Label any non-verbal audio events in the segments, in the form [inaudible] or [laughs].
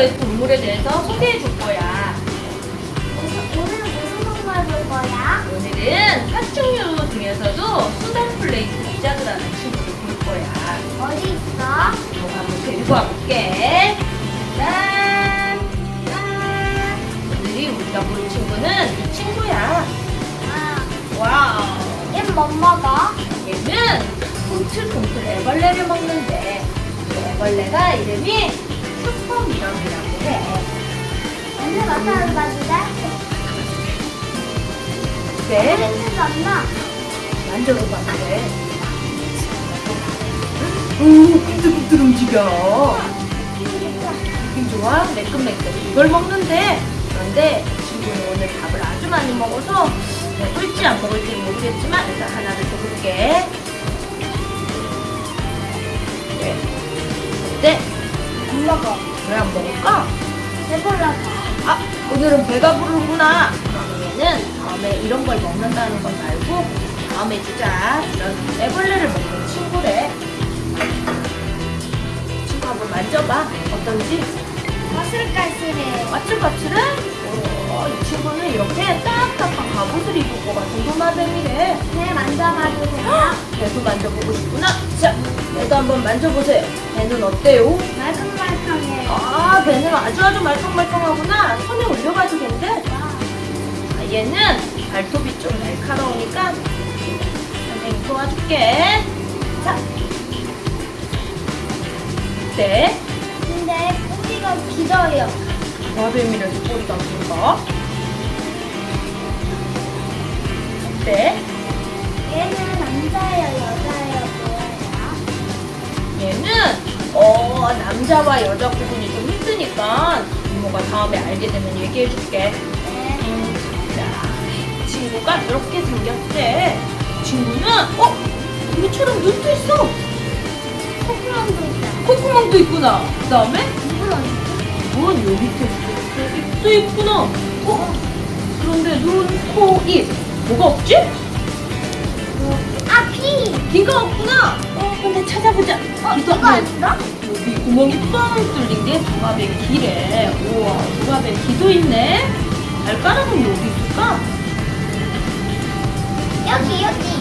스마일러의 동물에 대해서 소개해 줄 거야. 오늘 무슨 동물 볼 거야? 오늘은 파충류 중에서도 Sudan plate lizard라는 친구를 볼 거야. 어디 있어? 이거 한번 데리고 와볼게. 짠! 짠! 오늘이 우리가 볼 친구는 이 친구야. 아, wow! 뭐 먹어? 얘는 꿈틀꿈틀 애벌레를 먹는데 이 애벌레가 이름이 슈퍼미럼이라고 해. 냄새 맡아봐 줄래? 네? 냄새가 안 나. 만져봐도 돼. 오, 삐뚤삐뚤 움직여. 느낌 좋아? 매끈매끈. 이걸 먹는데, 그런데 친구는 오늘 밥을 아주 많이 먹어서 먹을지 안 먹을지 모르겠지만 일단 하나를 줘볼게. 네. 어 먹어. 왜안 먹을까? 배불러서. 아, 오늘은 배가 부르구나. 그러면 얘는 다음에 이런 걸 먹는다는 건 말고 다음에 주자. 이런 애벌레를 먹는 친구래. 친구 한번 만져봐. 어떤지? 거슬거슬해. 까칠까칠해? 오, 이 친구는 이렇게 딱딱한 갑옷을 입을 것 같은 도마뱀이래. 배 만져봐도 돼요? 배도 만져보고 싶구나. 자, 배도 한번 만져보세요. 배는 어때요? 말캉말캉해. 아, 배는 아주 아주 말똥말똥하구나. 손에 올려봐도 된대. 아, 얘는 발톱이 좀 날카로우니까 선생님 도와줄게. 자. 어때? 근데 꼬리가 길어요. 도마뱀이라서 꼬리가 긴가? 어때? 얘는 남자예요, 여자예요, 뭐예요? 얘는 어 남자와 여자 구분이 좀 힘드니까 이모가 다음에 알게 되면 얘기해줄게. 네. 자, 친구가 이렇게 생겼대. 친구는 어 우리처럼 눈도 있어. 콧구멍도 있어요. 콧구멍도 있구나. 그 다음에 입은 어디 눈 여기 밑에 있어. 입도 있구나. 어 그런데 눈, 코, 입 뭐가 없지? 아, 피! 귀가 없구나. 어 이거 없네. 있어? 여기 구멍이 뻥 뚫린 게 도마뱀 귀래. 우와, 도마뱀 귀도 있네. 발가락은 여기 있을까? 여기, 여기.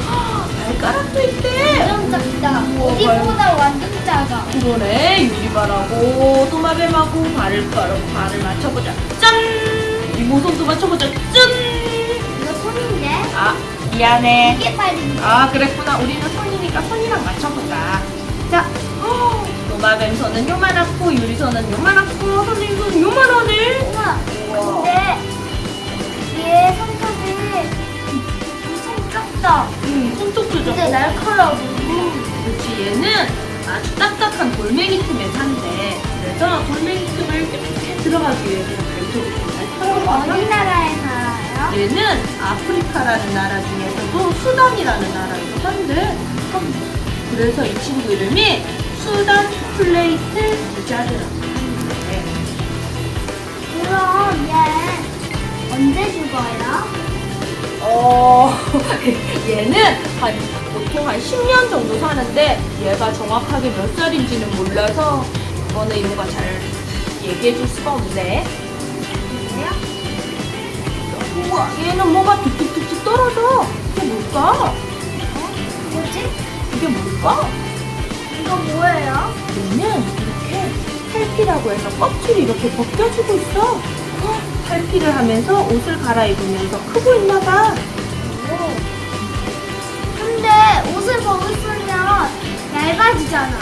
발가락도 있대. 완전 작다. 우와, 어디보다 완전 작아. 그러네. 유리발하고 도마뱀하고 발을 가르고 발을 맞춰보자. 짠! 이 모습도 맞춰보자. 짠! 이거 손인데? 아, 미안해. 이게 발인데? 아, 그랬구나. 우리는 손이니까 손이랑 맞춰보자. 자, 어, 도마뱀 손은 요만하고 유리 손은 요만하고 선생님 손은 요만하네. 우와. 근데 얘 손톱이 엄청 작다. 음, 손톱도 근데 좀. 날카로워. 그렇지 얘는 아주 딱딱한 돌멩이 틈에 산대. 그래서 돌멩이 틈을 이렇게 들어가기 위해서 발톱이 좀 날카로워. 어디 나라에 살아요? 얘는 아프리카라는 나라 중에서도 수단이라는 나라에서 산대. 그래서 이 친구 이름이 수단 플레이트 부자드라고 하는데 그럼 얘 언제 죽어요? 어, [laughs] 얘는 한 보통 한 10년 정도 사는데 얘가 정확하게 몇 살인지는 몰라서 그거는 이모가 잘 얘기해 줄 수가 없네. 우와, 얘는 뭐가 툭툭툭툭 떨어져. 이게 뭘까? 뭐지? 이게 뭘까? 이거 뭐예요? 얘는 이렇게 탈피라고 해서 껍질이 이렇게 벗겨지고 있어. 헉, 탈피를 하면서 옷을 갈아입으면서 크고 있나 봐. 오. 근데 옷을 벗으면 얇아지잖아.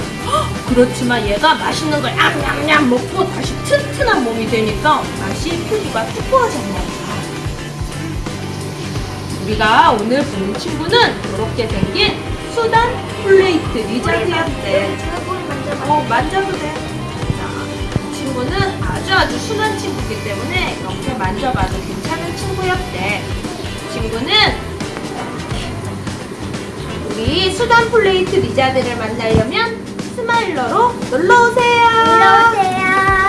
그렇지만 얘가 맛있는 걸 냠냠냠 먹고 다시 튼튼한 몸이 되니까 다시 크기가 두꺼워졌나 봐. 우리가 오늘 본 친구는 이렇게 생긴 수단 플레이트 꼬리 만져봐. 어, 만져도 돼. 자, 이 친구는 아주 아주 순한 친구이기 때문에 이렇게 만져봐도 괜찮은 친구였대. 이 친구는 우리 수단 플레이트 리자드를 만나려면 스마일러로 놀러오세요. 놀러오세요.